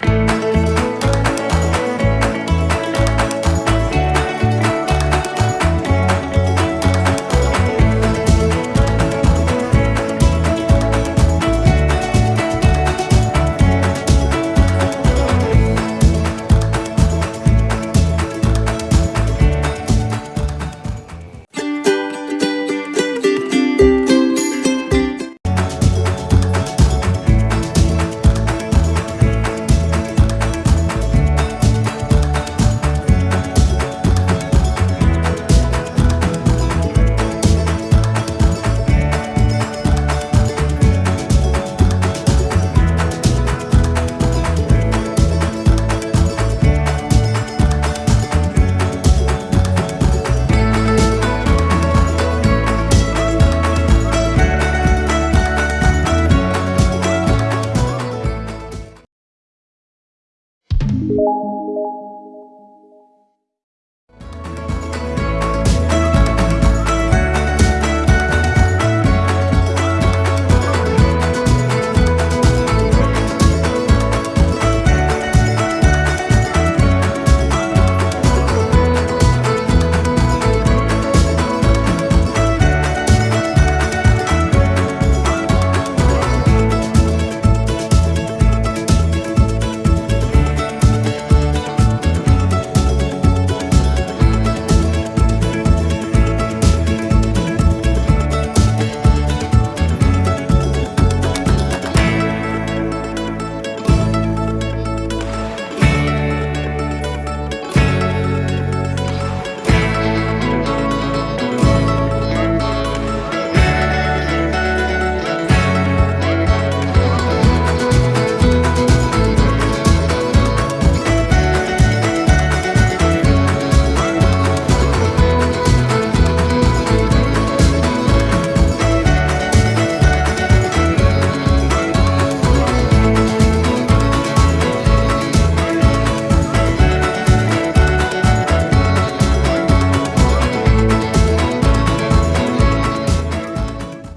Bye. you